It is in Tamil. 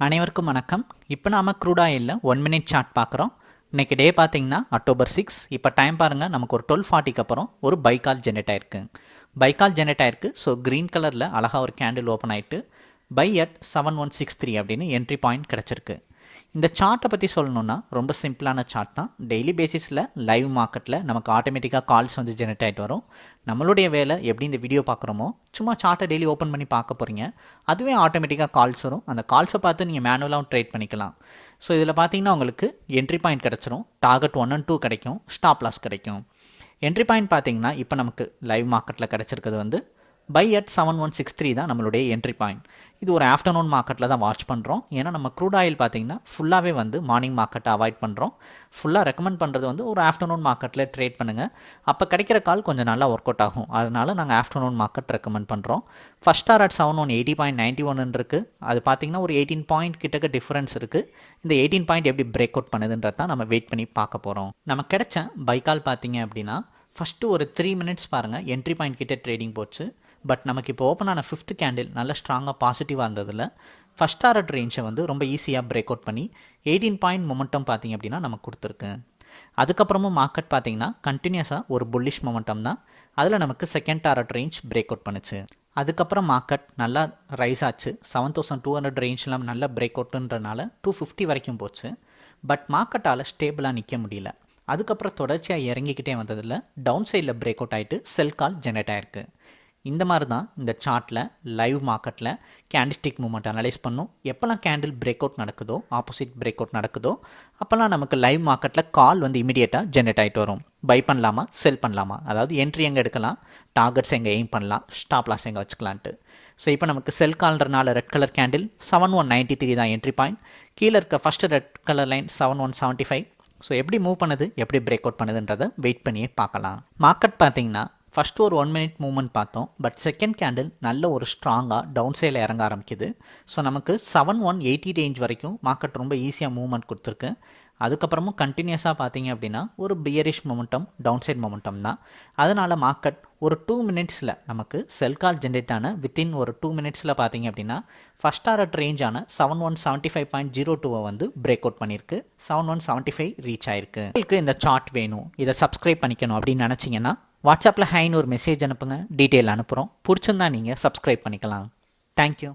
அனைவருக்கும் வணக்கம். இப்போ நாம க்ரூட் ஆயிலில் ஒன் மினிட் சார்ட் பார்க்குறோம். இன்றைக்கி டே பார்த்திங்கன்னா அக்டோபர் சிக்ஸ் இப்போ டைம் பாருங்கள் நமக்கு ஒரு டுவெல் ஃபார்ட்டிக்கு அப்புறம் ஒரு பைக்கால் ஜெனரேட் ஆயிருக்கு. பைக்கால் ஜெனரேட் ஆயிருக்கு. ஸோ க்ரீன் கலரில் அழகாக ஒரு கேண்டில் ஓப்பன் ஆகிட்டு buy at seven one six three அப்படின்னு என்ட்ரி பாயிண்ட் கிடச்சிருக்கு. இந்த சார்ட்டை பற்றி சொல்லணுன்னா ரொம்ப சிம்பிளான சார்ட் தான். டெய்லி பேசிஸில் லைவ் மார்க்கெட்டில் நமக்கு ஆட்டோமேட்டிக்காக கால்ஸ் வந்து ஜெனரேட் ஆகிட்டு வரும். நம்மளுடைய வேலை எப்படி இந்த வீடியோ பார்க்குறோமோ சும்மா சார்ட்டை டெய்லி ஓப்பன் பண்ணி பார்க்க போகிறீங்க அதுவே ஆட்டோமேட்டிக்காக கால்ஸ் வரும். அந்த கால்ஸை பார்த்து நீங்கள் மேனுவலாகவும் ட்ரேட் பண்ணிக்கலாம். ஸோ இதில் பார்த்தீங்கன்னா உங்களுக்கு என்ட்ரி பாயிண்ட் கிடச்சிரும். டார்கெட் ஒன் அண்ட் டூ கிடைக்கும். ஸ்டாப் லாஸ் கிடைக்கும். என்ட்ரி பாயிண்ட் பார்த்தீங்கன்னா இப்போ நமக்கு லைவ் மார்க்கெட்டில் கிடச்சிருக்கிறது வந்து buy at seven one six three தான் நம்மளுடைய என்ட்ரி பாயிண்ட் இது ஒரு ஆஃப்டர்நூன் மார்க்கெட்டில் தான் வாட்ச் பண்ணுறோம் ஏன்னா நம்ம க்ரூட் ஆயில் பார்த்தீங்கன்னா ஃபுல்லாகவே வந்து மார்னிங் மார்க்கெட்டை அவாய்ட் பண்ணுறோம் ஃபுல்லாக ரெக்கமெண்ட் பண்ணுறது வந்து ஒரு ஆஃப்டர்நூன் மார்க்கெட்டில் ட்ரேட் பண்ணுங்கள் அப்போ கிடைக்கிற கால் கொஞ்சம் நல்லா ஒர்க் அவுட் ஆகும். அதனால் நாங்கள் ஆஃப்டர்நூன் மார்க்கெட் ரெக்கமெண்ட் பண்ணுறோம் first star at seven one eighty point ninety one இருக்குது அது பார்த்தீங்கன்னா ஒரு எயிட்டீன் பாயிண்ட் கிட்டக்க டிஃப்ரென்ஸ் இருக்குது இந்த எயிட்டீன் பாயிண்ட் எப்படி பிரேக் அவுட் பண்ணுதுன்றது தான் நம்ம வெயிட் பண்ணி பார்க்க போகிறோம் நம்ம கிடைச்ச பைக்கால் பார்த்தீங்க அப்படின்னா ஃபஸ்ட்டு ஒரு த்ரீ மினிட்ஸ் பாருங்கள் என்ட்ரி பாயிண்ட் கிட்டே ட்ரேடிங் போச்சு. பட் நமக்கு இப்போ ஓப்பன் ஆன ஃபிஃப்த் கேண்டில் நல்ல ஸ்ட்ராங்காக பாசிட்டிவாக இருந்ததில் ஃபஸ்ட் டாரட் ரேஞ்சை வந்து ரொம்ப ஈஸியாக பிரேக் அவுட் பண்ணி எயிட்டீன் பாயிண்ட் மொமெண்டம் பார்த்தீங்க அப்படின்னா நமக்கு கொடுத்துருக்கு. அதுக்கப்புறமும் மார்க்கெட் பார்த்தீங்கன்னா கண்டினியூஸாக ஒரு புல்லிஷ் மொமெண்டம் தான். அதில் நமக்கு second target range break out பண்ணுச்சு. அதுக்கப்புறம் மார்க்கெட் நல்லா ரைஸ் ஆச்சு. செவன் தௌசண்ட் டூ ஹண்ட்ரட் ரேஞ்ச்லாம் நல்லா பிரேக் அவுட்டுன்றனால டூ ஃபிஃப்டி வரைக்கும் போச்சு. பட் மார்க்கெட்டால் ஸ்டேபிளாக நிற்க முடியல. அதுக்கப்புறம் தொடர்ச்சியாக இறங்கிக்கிட்டே வந்ததில் டவுன் சைடில் பிரேக் அவுட் ஆகிட்டு செல் கால் ஜெனரேட் ஆயிருக்கு. இந்த மாதிரி தான் இந்த சார்ட்டில் லைவ் மார்க்கெட்டில் கேண்டிஸ்டிக் மூமெண்ட் அனலைஸ் பண்ணும். எப்போல்லாம் கேண்டில் பிரேக் அவுட் நடக்குதோ ஆப்போசிட் பிரேக் அவுட் நடக்குதோ அப்போல்லாம் நமக்கு லைவ் மார்க்கெட்டில் கால் வந்து இமீடியட்டாக ஜென்ரேட் ஆகிட்டு வரும். பை பண்ணலாமா செல் பண்ணலாமா? அதாவது என்ட்ரி எங்கே எடுக்கலாம் டார்கெட்ஸ் எங்கே எய்ம் பண்ணலாம் ஸ்டாப் லாஸ் எங்கே வச்சுக்கலான்ட்டு. ஸோ இப்போ நமக்கு sell கால்ன்றனால red colour candle seven one ninety three தான் என்ட்ரி பாயிண்ட் கீழே இருக்க first red colour line seven one seventy five so எப்படி மூவ் பண்ணுது எப்படி பிரேக் அவுட் பண்ணுதுன்றதை வெயிட் பண்ணியே பார்க்கலாம். மார்க்கெட் பார்த்தீங்கன்னா ஃபஸ்ட்டு ஒரு ஒன் மினிட் மூவ்மெண்ட் பார்த்தோம். பட் செகண்ட் கேண்டில் நல்ல ஒரு ஸ்ட்ராங்காக டவுன் சைடில் இறங்க ஆரம்பிக்குது. ஸோ நமக்கு செவன் ஒன் எயிட்டி ரேஞ்ச் வரைக்கும் மார்க்கெட் ரொம்ப ஈஸியாக மூவ்மெண்ட் கொடுத்துருக்கு. அதுக்கப்புறமும் கண்டினியூஸாக பார்த்தீங்க அப்படின்னா ஒரு bearish momentum down side momentum தான். அதனால் மார்க்கெட் ஒரு டூ மினிட்ஸில் நமக்கு செல் கால் ஜென்ரேட் ஆன வித்தின் ஒரு டூ மினிட்ஸில் பார்த்தீங்க அப்படின்னா ஃபஸ்ட் ஆர்ட் ரேஞ்சான seven one seventy five point zero டூவை வந்து பிரேக் அவுட் பண்ணியிருக்கு. Seven one seventy five reach ஆயிருக்கு. உங்களுக்கு இந்த சார்ட் வேணும். இதை சப்ஸ்கிரைப் பண்ணிக்கணும் அப்படின்னு நினச்சிங்கன்னா வாட்ஸ்அப்பில் ஹைன்னு ஒரு மெசேஜ் அனுப்புங்க. டீட்டெயில் அனுப்புகிறோம் பிடிச்சிருந்தா நீங்கள் சப்ஸ்கிரைப் பண்ணிக்கலாம். தேங்க்யூ